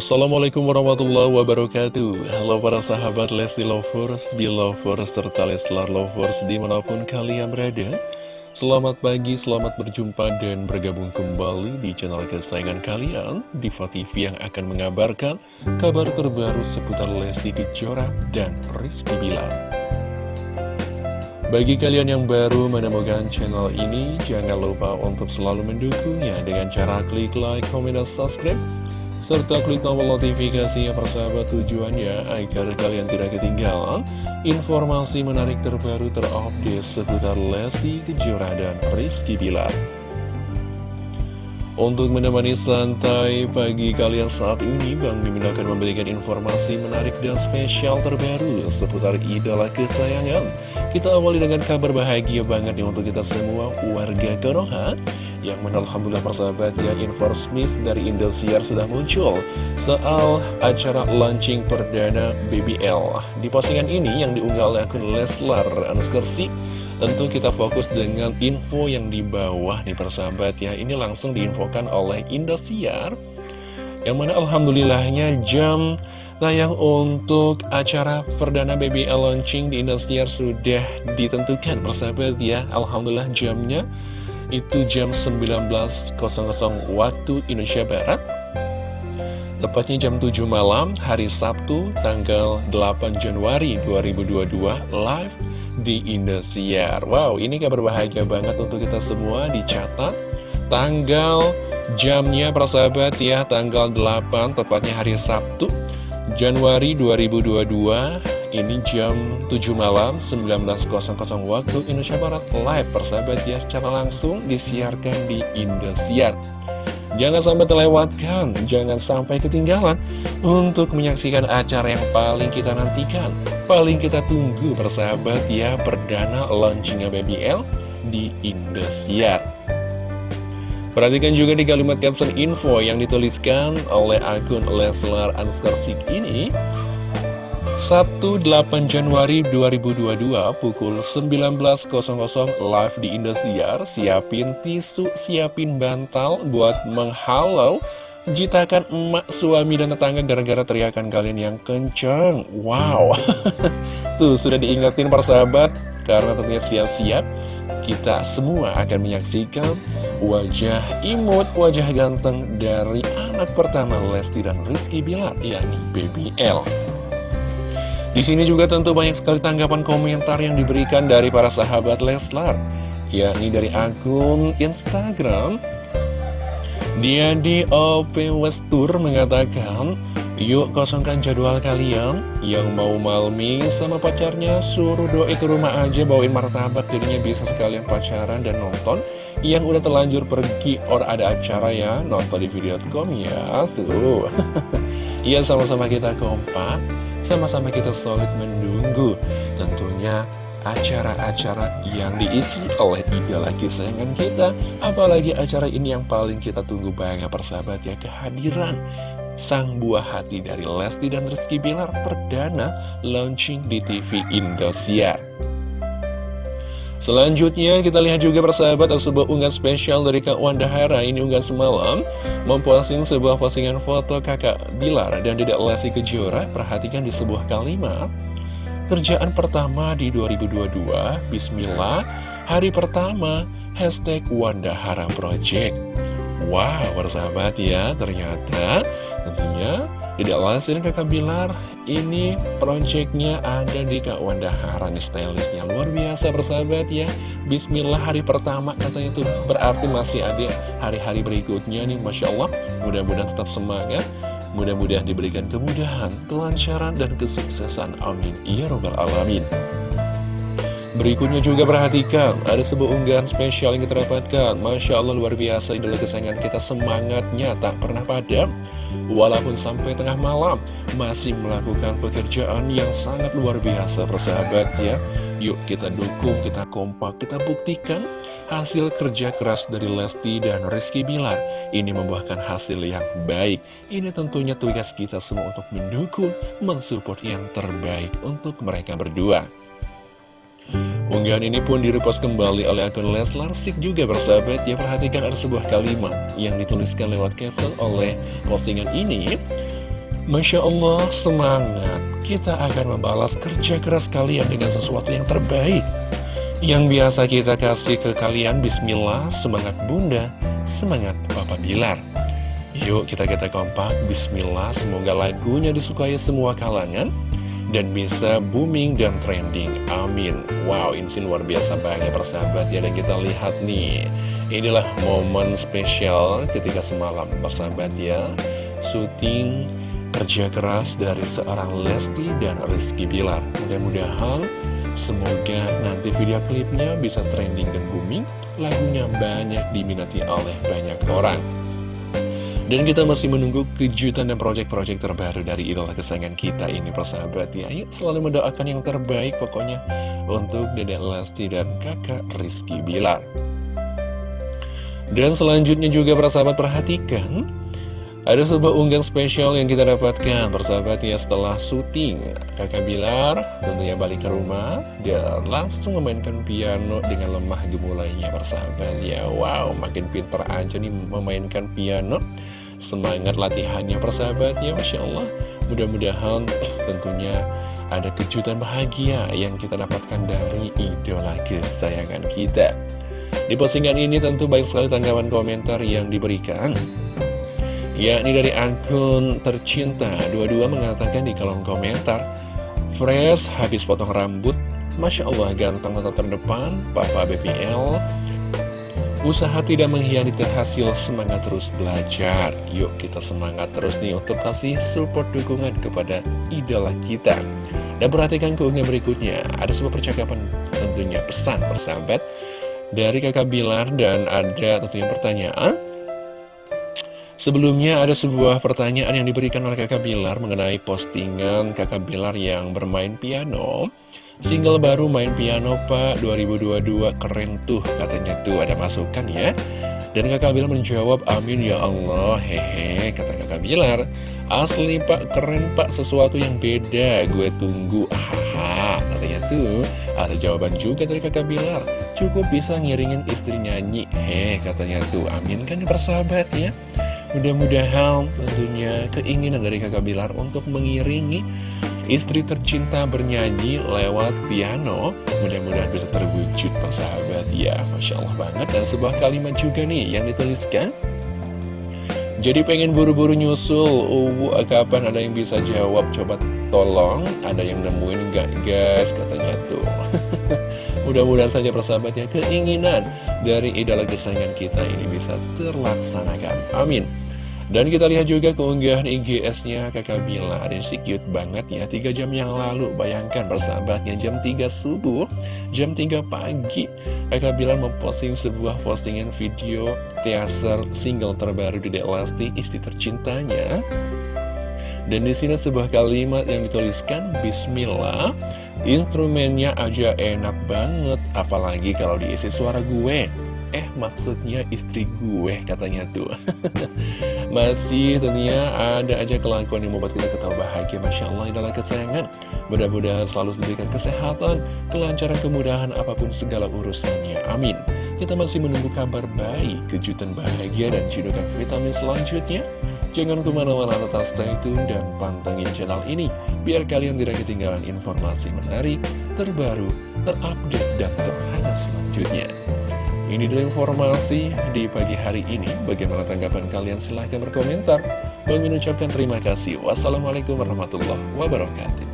Assalamualaikum warahmatullahi wabarakatuh. Halo para sahabat Lesti Lovers, Belovers, serta Leslar Lovers di mana pun kalian berada. Selamat pagi, selamat berjumpa dan bergabung kembali di channel kesayangan kalian Diva TV yang akan mengabarkan kabar terbaru seputar Lesti Kejora dan Rizky Bilar. Bagi kalian yang baru menemukan channel ini, jangan lupa untuk selalu mendukungnya dengan cara klik like, komen, dan subscribe. Serta klik tombol notifikasinya persahabat tujuannya agar kalian tidak ketinggalan informasi menarik terbaru terupdate seputar Lesti Kejora dan Rizky Bilar. Untuk menemani santai pagi kalian saat ini, Bang Mimin akan memberikan informasi menarik dan spesial terbaru seputar idola kesayangan. Kita awali dengan kabar bahagia banget nih untuk kita semua warga Konoha. Yang mana Alhamdulillah persahabat ya, Inforsmis dari Indosiar sudah muncul soal acara launching perdana BBL. Di postingan ini yang diunggah oleh akun Leslar Anskersi Tentu kita fokus dengan info yang di bawah nih persahabat ya Ini langsung diinfokan oleh Indosiar Yang mana Alhamdulillahnya jam tayang untuk acara perdana BBL launching di Indosiar sudah ditentukan persahabat ya Alhamdulillah jamnya itu jam 19.00 waktu Indonesia Barat Tepatnya jam 7 malam, hari Sabtu, tanggal 8 Januari 2022, live di Indosiar. Wow, ini kabar bahagia banget untuk kita semua, dicatat. Tanggal, jamnya persahabat ya, tanggal 8, tepatnya hari Sabtu, Januari 2022, ini jam 7 malam, 19.00 waktu Indonesia Barat, live persahabat ya, secara langsung disiarkan di Indosiar. Jangan sampai terlewatkan, jangan sampai ketinggalan untuk menyaksikan acara yang paling kita nantikan, paling kita tunggu persahabat ya, perdana launchingnya BBL di Indosiar. Perhatikan juga di kalimat caption info yang dituliskan oleh akun Leslar Anskersik ini, Sabtu 8 Januari 2022 pukul 19.00 live di Indosiar. Siapin tisu, siapin bantal buat menghalau Jitakan emak, suami, dan tetangga gara-gara teriakan kalian yang kenceng. Wow. Tuh sudah diingetin persahabat Karena tentunya siap-siap Kita semua akan menyaksikan wajah imut, wajah ganteng dari anak pertama Lesti dan Rizky Bilar yakni BBL di sini juga tentu banyak sekali tanggapan komentar yang diberikan dari para sahabat Leslar, yakni dari akun Instagram. Dia di OP Westur mengatakan, Yuk kosongkan jadwal kalian. Yang mau malmi sama pacarnya Suruh doi ke rumah aja bawain martabak. Jadinya bisa sekalian pacaran dan nonton. Yang udah terlanjur pergi Or ada acara ya Nonton di video.com ya Tuh. Iya sama-sama kita kompak sama-sama kita solid menunggu tentunya acara-acara yang diisi oleh idola kesayangan kita. Apalagi acara ini yang paling kita tunggu banget persahabat ya Kehadiran sang buah hati dari Lesti dan Rizky Bilar perdana launching di TV Indosiar Selanjutnya kita lihat juga persahabat ada sebuah unggahan spesial dari Kak Wanda Hara. Ini unggahan semalam memposting sebuah postingan foto kakak Bilar dan tidak Lesti Kejora. Perhatikan di sebuah kalimat. Kerjaan pertama di 2022 Bismillah. Hari pertama Hashtag Wanda Hara Project. Wow persahabat ya Ternyata. Tentunya tidak Lesti dan kakak Bilar ini projectnya ada di Kak Wanda Harani stylistnya. Luar biasa bersahabat ya. Bismillah hari pertama katanya tuh berarti masih ada hari-hari berikutnya nih Masya Allah. Mudah-mudahan tetap semangat. Mudah-mudahan diberikan kemudahan, kelancaran, dan kesuksesan. Amin. Ya Robbal Alamin. Berikutnya juga perhatikan, ada sebuah unggahan spesial yang kita dapatkan. Masya Allah luar biasa, idola kesayangan kita semangatnya tak pernah padam. Walaupun sampai tengah malam, masih melakukan pekerjaan yang sangat luar biasa persahabat ya. Yuk kita dukung, kita kompak, kita buktikan hasil kerja keras dari Lesti dan Rizky Bilar. Ini membuahkan hasil yang baik. Ini tentunya tugas kita semua untuk mendukung, mensupport yang terbaik untuk mereka berdua. Unggahan ini pun direpost kembali oleh akun Leslar Sik juga bersahabat Ya perhatikan ada sebuah kalimat yang dituliskan lewat caption oleh postingan ini Masya Allah, semangat. Kita akan membalas kerja keras kalian dengan sesuatu yang terbaik. Yang biasa kita kasih ke kalian, Bismillah, semangat bunda, semangat Papa Bilar. Yuk kita kita kompak, Bismillah, semoga lagunya disukai semua kalangan dan bisa booming dan trending. Amin. Wow, ini luar biasa banget persahabat ya. Dan kita lihat nih, inilah momen spesial ketika semalam persahabat ya. Syuting kerja keras dari seorang Lesti dan Rizky Bilar. Mudah-mudahan semoga nanti video klipnya bisa trending dan booming, lagunya banyak diminati oleh banyak orang. Dan kita masih menunggu kejutan dan proyek-proyek terbaru dari idola kesayangan kita ini persahabat ya. Yuk selalu mendoakan yang terbaik pokoknya untuk Dedek Lesti dan kakak Rizky Bilar. Dan selanjutnya juga persahabat perhatikan ada sebuah unggahan spesial yang kita dapatkan Persahabat ya setelah syuting Kakak Bilar tentunya balik ke rumah Dia langsung memainkan piano dengan lemah gemulainya persahabat ya. Wow makin pinter aja nih memainkan piano Semangat latihannya persahabat. Ya Masya Allah. Mudah-mudahan tentunya ada kejutan bahagia yang kita dapatkan dari idola kesayangan kita. Di postingan ini tentu baik sekali tanggapan komentar yang diberikan. Yakni dari akun tercinta dua-dua mengatakan di kolom komentar Fresh habis potong rambut. Masya Allah ganteng tetap terdepan Papa BPL Usaha tidak mengkhianati hasil semangat terus belajar. Yuk kita semangat terus nih untuk kasih support dukungan kepada idola kita. Dan perhatikan keunggahan berikutnya. Ada sebuah percakapan tentunya pesan persahabat Dari kakak Bilar dan ada tentunya pertanyaan. Sebelumnya ada sebuah pertanyaan yang diberikan oleh kakak Bilar mengenai postingan kakak Bilar yang bermain piano Single baru main piano pak. 2022 keren tuh katanya tuh. Ada masukan ya. Dan kakak Bilar menjawab amin ya Allah. Hehe kata kakak Bilar. Asli pak keren pak. Sesuatu yang beda. Gue tunggu. Haha katanya tuh. Ada jawaban juga dari kakak Bilar. Cukup bisa ngiringin istri nyanyi. Heh katanya tuh. Amin kan persahabat ya. Mudah-mudahan tentunya keinginan dari kakak Bilar untuk mengiringi istri tercinta bernyanyi lewat piano Mudah-mudahan bisa terwujud persahabat ya Masya Allah banget Dan sebuah kalimat juga nih yang dituliskan jadi pengen buru-buru nyusul, uh, kapan ada yang bisa jawab? Coba tolong, ada yang nemuin gak guys? Katanya tuh. Mudah-mudahan saja persahabat ya, keinginan dari idola kesayangan kita ini bisa terlaksanakan. Amin. Dan kita lihat juga keunggahan IGS-nya kakak Bila Ini cute banget ya. 3 jam yang lalu Bayangkan persahabatnya jam 3 subuh Jam 3 pagi Kakak Bila memposting sebuah postingan video Teaser single terbaru di Lesti Istri tercintanya. Dan di sini sebuah kalimat yang dituliskan Bismillah Instrumennya aja enak banget Apalagi kalau diisi suara gue Eh maksudnya istri gue katanya tuh. Masih tentunya ada aja kelakuan yang membuat kita ketawa bahagia. Masya Allah adalah kesayangan. Mudah-mudahan selalu diberikan kesehatan Kelancaran kemudahan apa pun segala urusannya. Amin. Kita masih menunggu kabar baik Kejutan bahagia dan cidukan vitamin selanjutnya. Jangan ke mana-mana tetap stay tune dan pantengin channel ini Biar kalian tidak ketinggalan informasi menarik, terbaru, terupdate, dan terhangat selanjutnya ini adalah informasi di pagi hari ini. Bagaimana tanggapan kalian? Silahkan berkomentar. Mengucapkan terima kasih. Wassalamualaikum warahmatullahi wabarakatuh.